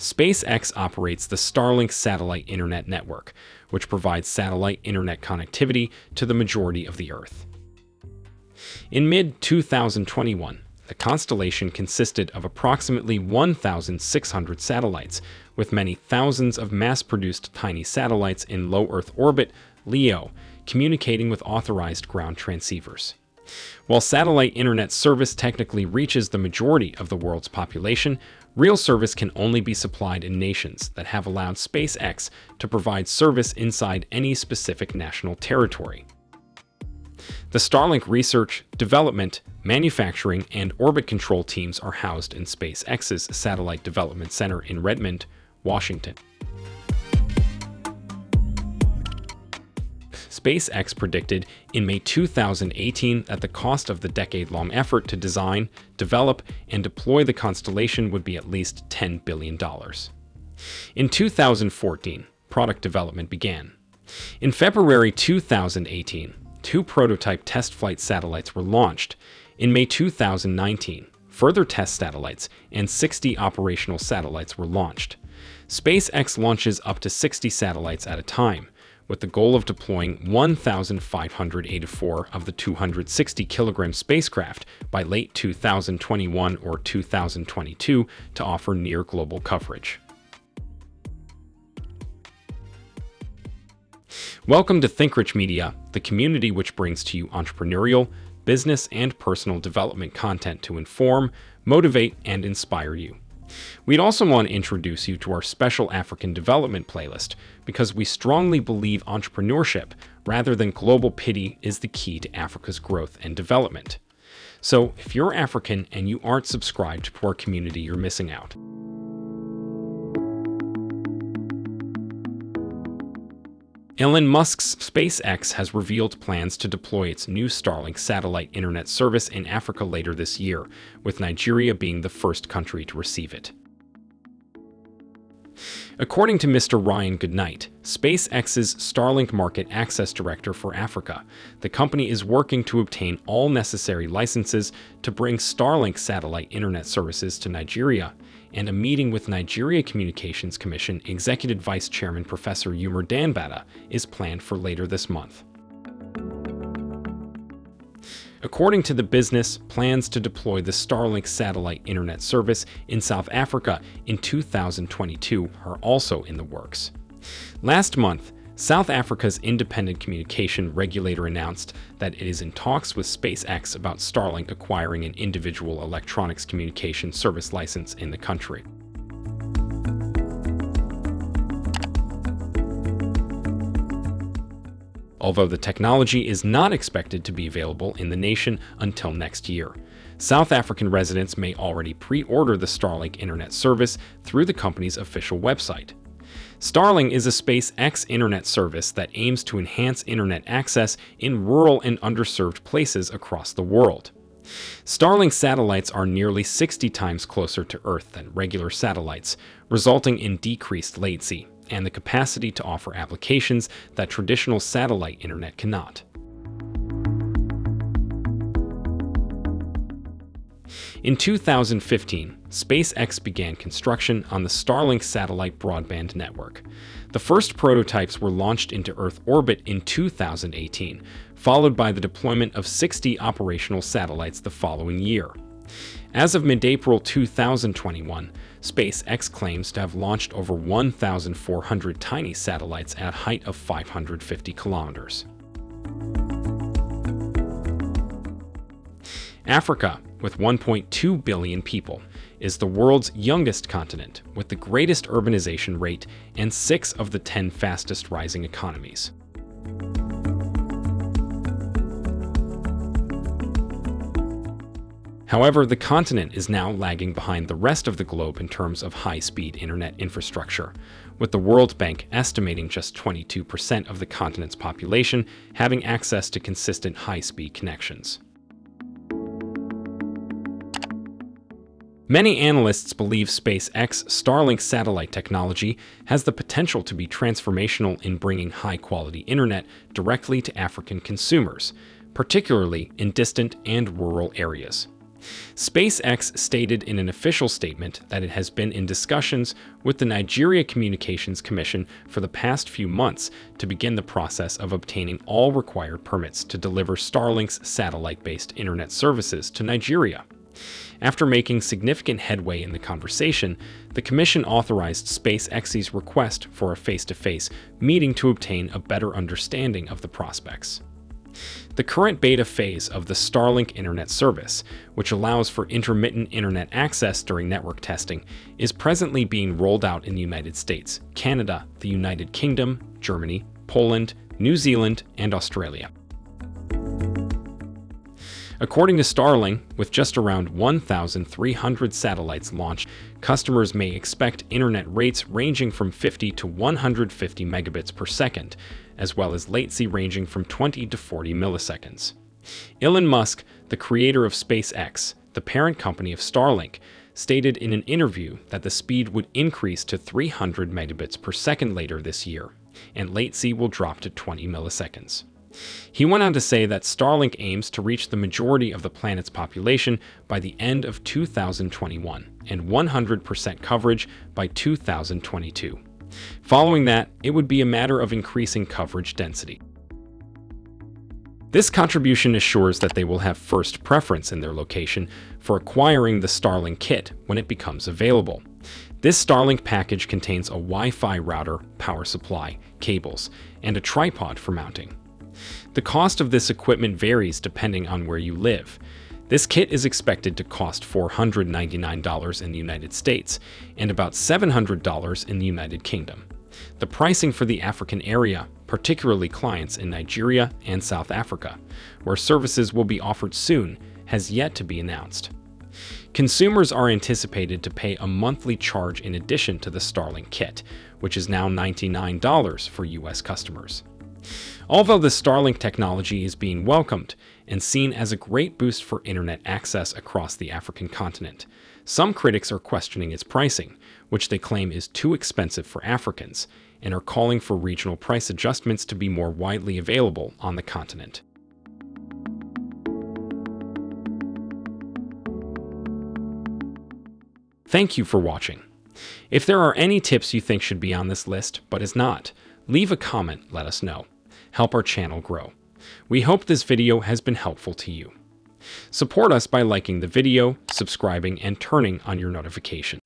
SpaceX operates the Starlink satellite internet network, which provides satellite internet connectivity to the majority of the Earth. In mid-2021, the constellation consisted of approximately 1,600 satellites, with many thousands of mass-produced tiny satellites in low Earth orbit, LEO, communicating with authorized ground transceivers. While satellite internet service technically reaches the majority of the world's population, real service can only be supplied in nations that have allowed SpaceX to provide service inside any specific national territory. The Starlink research, development, manufacturing, and orbit control teams are housed in SpaceX's Satellite Development Center in Redmond, Washington. SpaceX predicted in May 2018 that the cost of the decade-long effort to design, develop, and deploy the constellation would be at least $10 billion. In 2014, product development began. In February 2018, two prototype test flight satellites were launched. In May 2019, further test satellites and 60 operational satellites were launched. SpaceX launches up to 60 satellites at a time, with the goal of deploying 1,584 of the 260 kilogram spacecraft by late 2021 or 2022 to offer near global coverage. Welcome to ThinkRich Media, the community which brings to you entrepreneurial, business, and personal development content to inform, motivate, and inspire you. We'd also want to introduce you to our special African development playlist because we strongly believe entrepreneurship rather than global pity is the key to Africa's growth and development. So if you're African and you aren't subscribed to our community, you're missing out. Elon Musk's SpaceX has revealed plans to deploy its new Starlink satellite internet service in Africa later this year, with Nigeria being the first country to receive it. According to Mr. Ryan Goodnight, SpaceX's Starlink Market Access Director for Africa, the company is working to obtain all necessary licenses to bring Starlink satellite internet services to Nigeria and a meeting with Nigeria Communications Commission Executive Vice Chairman Professor Umar Danbatta is planned for later this month. According to the business, plans to deploy the Starlink satellite internet service in South Africa in 2022 are also in the works. Last month, South Africa's independent communication regulator announced that it is in talks with SpaceX about Starlink acquiring an individual electronics communication service license in the country. Although the technology is not expected to be available in the nation until next year. South African residents may already pre-order the Starlink internet service through the company's official website. Starlink is a SpaceX internet service that aims to enhance internet access in rural and underserved places across the world. Starlink satellites are nearly 60 times closer to Earth than regular satellites, resulting in decreased latency and the capacity to offer applications that traditional satellite internet cannot. In 2015, SpaceX began construction on the Starlink satellite broadband network. The first prototypes were launched into Earth orbit in 2018, followed by the deployment of 60 operational satellites the following year. As of mid-April 2021, SpaceX claims to have launched over 1,400 tiny satellites at a height of 550 kilometers. Africa with 1.2 billion people, is the world's youngest continent with the greatest urbanization rate and six of the 10 fastest rising economies. However, the continent is now lagging behind the rest of the globe in terms of high-speed internet infrastructure, with the World Bank estimating just 22% of the continent's population having access to consistent high-speed connections. Many analysts believe SpaceX Starlink satellite technology has the potential to be transformational in bringing high-quality internet directly to African consumers, particularly in distant and rural areas. SpaceX stated in an official statement that it has been in discussions with the Nigeria Communications Commission for the past few months to begin the process of obtaining all required permits to deliver Starlink's satellite-based internet services to Nigeria. After making significant headway in the conversation, the Commission authorized SpaceX's request for a face-to-face -face meeting to obtain a better understanding of the prospects. The current beta phase of the Starlink Internet service, which allows for intermittent internet access during network testing, is presently being rolled out in the United States, Canada, the United Kingdom, Germany, Poland, New Zealand, and Australia. According to Starlink, with just around 1,300 satellites launched, customers may expect internet rates ranging from 50 to 150 megabits per second, as well as latency ranging from 20 to 40 milliseconds. Elon Musk, the creator of SpaceX, the parent company of Starlink, stated in an interview that the speed would increase to 300 megabits per second later this year, and latency will drop to 20 milliseconds. He went on to say that Starlink aims to reach the majority of the planet's population by the end of 2021 and 100% coverage by 2022. Following that, it would be a matter of increasing coverage density. This contribution assures that they will have first preference in their location for acquiring the Starlink kit when it becomes available. This Starlink package contains a Wi-Fi router, power supply, cables, and a tripod for mounting. The cost of this equipment varies depending on where you live. This kit is expected to cost $499 in the United States and about $700 in the United Kingdom. The pricing for the African area, particularly clients in Nigeria and South Africa, where services will be offered soon, has yet to be announced. Consumers are anticipated to pay a monthly charge in addition to the Starlink kit, which is now $99 for US customers. Although the Starlink technology is being welcomed and seen as a great boost for internet access across the African continent, some critics are questioning its pricing, which they claim is too expensive for Africans, and are calling for regional price adjustments to be more widely available on the continent. Thank you for watching. If there are any tips you think should be on this list, but is not, leave a comment, let us know help our channel grow. We hope this video has been helpful to you. Support us by liking the video, subscribing, and turning on your notification.